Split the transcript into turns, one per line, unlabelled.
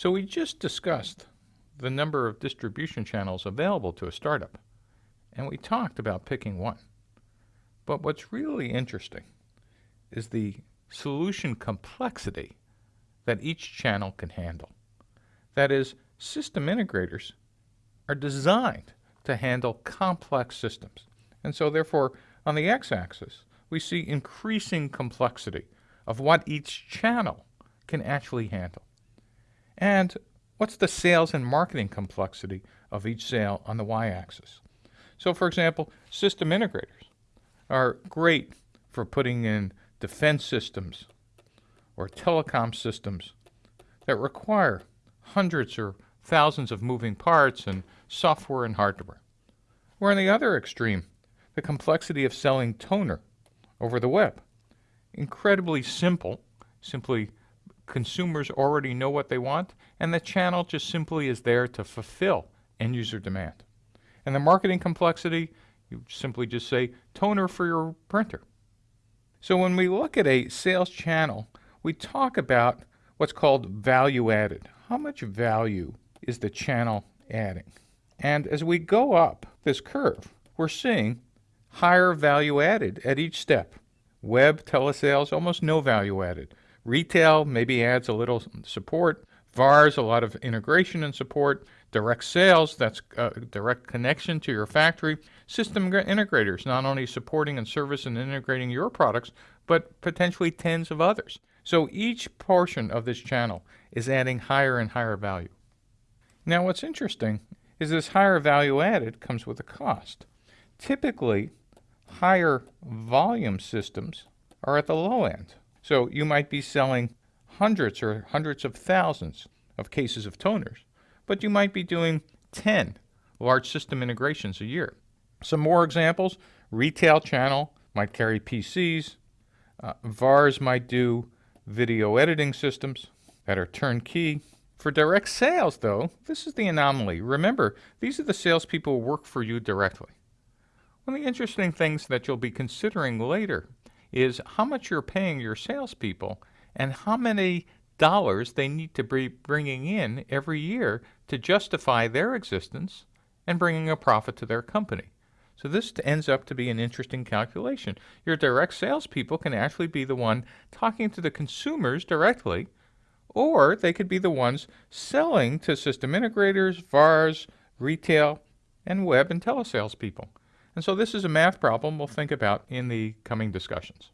So we just discussed the number of distribution channels available to a startup, and we talked about picking one. But what's really interesting is the solution complexity that each channel can handle. That is, system integrators are designed to handle complex systems. And so therefore, on the x-axis, we see increasing complexity of what each channel can actually handle. And what's the sales and marketing complexity of each sale on the y-axis? So for example, system integrators are great for putting in defense systems or telecom systems that require hundreds or thousands of moving parts and software and hardware. Where on the other extreme, the complexity of selling toner over the web. Incredibly simple, simply consumers already know what they want, and the channel just simply is there to fulfill end user demand. And the marketing complexity, you simply just say toner for your printer. So when we look at a sales channel, we talk about what's called value added. How much value is the channel adding? And as we go up this curve, we're seeing higher value added at each step. Web, telesales, almost no value added. Retail maybe adds a little support. VARs, a lot of integration and support. Direct sales, that's a direct connection to your factory. System integrators, not only supporting and service and integrating your products, but potentially tens of others. So each portion of this channel is adding higher and higher value. Now what's interesting is this higher value added comes with a cost. Typically, higher volume systems are at the low end. So you might be selling hundreds or hundreds of thousands of cases of toners but you might be doing 10 large system integrations a year. Some more examples, retail channel might carry PCs, uh, VARs might do video editing systems that are turnkey. For direct sales, though, this is the anomaly. Remember, these are the salespeople who work for you directly. One of the interesting things that you'll be considering later is how much you're paying your salespeople and how many dollars they need to be bringing in every year to justify their existence and bringing a profit to their company. So this ends up to be an interesting calculation. Your direct salespeople can actually be the one talking to the consumers directly, or they could be the ones selling to system integrators, VARs, retail, and web and telesales people. And so this is a math problem we'll think about in the coming discussions.